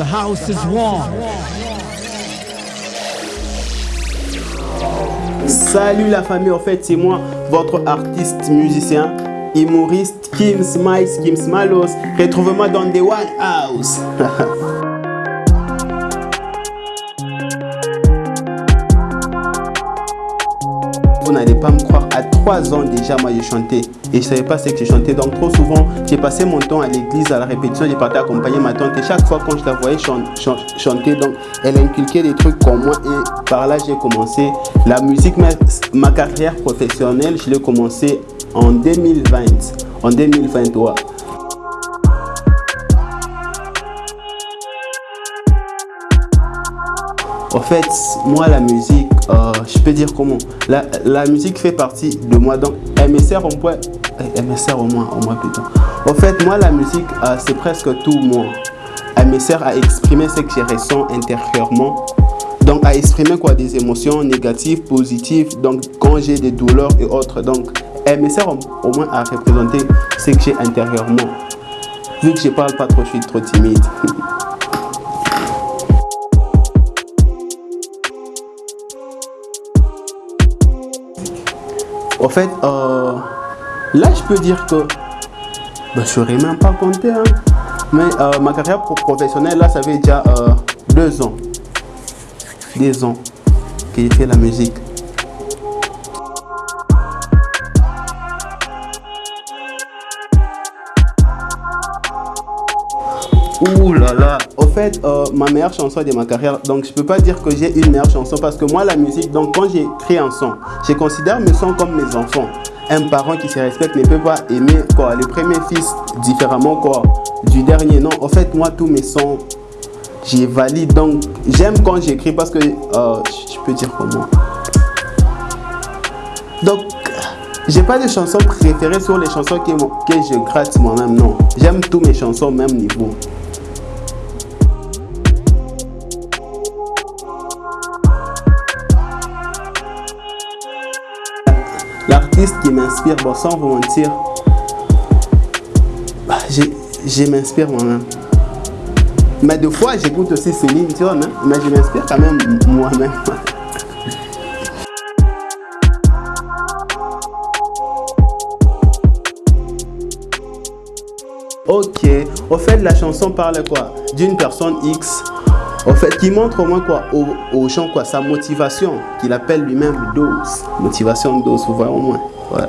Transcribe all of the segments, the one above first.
The house is warm. Salut la famille, en fait c'est moi, votre artiste musicien, humoriste Kim Smiles, Kim Smalos. Retrouve-moi dans The One House. Vous n'allez pas me croire, à 3 ans déjà, moi j'ai chanté. Et je ne savais pas ce que j'ai chanté. Donc trop souvent, j'ai passé mon temps à l'église, à la répétition, j'ai parti accompagner ma tante. Et chaque fois quand je la voyais chanter, donc elle inculquait des trucs comme moi. Et par là, j'ai commencé la musique, ma, ma carrière professionnelle, je l'ai commencé en 2020. En 2023. En fait, moi, la musique, euh, je peux dire comment? La, la, musique fait partie de moi. Donc, elle me sert au moins, au moins, au moins plutôt. En fait, moi, la musique, euh, c'est presque tout moi. Elle me sert à exprimer ce que je ressens intérieurement. Donc, à exprimer quoi? Des émotions négatives, positives. Donc, quand j'ai des douleurs et autres. Donc, elle me sert au, au moins à représenter ce que j'ai intérieurement. Vu que je parle pas trop, je suis trop timide. En fait, euh, là, je peux dire que bah, je ne serais même pas compté. Hein. Mais euh, ma carrière professionnelle, là, ça fait déjà euh, deux ans. Deux ans que j'ai fait la musique. Ouh là là, euh, ma meilleure chanson de ma carrière, donc je peux pas dire que j'ai une meilleure chanson parce que moi la musique, donc quand j'écris un son, je considère mes sons comme mes enfants. Un parent qui se respecte ne peut pas aimer quoi, le premier fils différemment quoi, du dernier. Non, en fait moi tous mes sons, j'ai valide donc j'aime quand j'écris parce que euh, je peux dire comment. Donc j'ai pas de chansons préférées sur les chansons que, que je gratte moi-même, non. J'aime tous mes chansons au même niveau. Qui m'inspire, bon, sans vous mentir, bah, je m'inspire moi-même. Mais des fois, j'écoute aussi Céline hein, mais je m'inspire quand même moi-même. Ok, au fait, la chanson parle quoi? D'une personne X en fait, qui montre au moins quoi au, au chant quoi sa motivation, qu'il appelle lui-même dose. Motivation dose, vous voyez au moins. Ouais.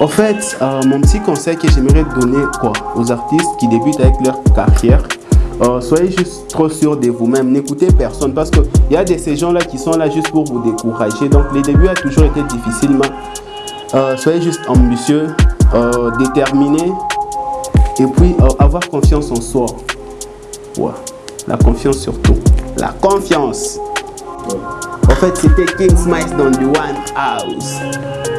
En fait, euh, mon petit conseil que j'aimerais donner quoi aux artistes qui débutent avec leur carrière, euh, soyez juste trop sûr de vous-même. N'écoutez personne parce qu'il y a de ces gens-là qui sont là juste pour vous décourager. Donc, les débuts a toujours été difficiles, mais euh, soyez juste ambitieux, euh, déterminé et puis euh, avoir confiance en soi. La confiance surtout. La confiance. En fait, c'était King Smiles dans The One House.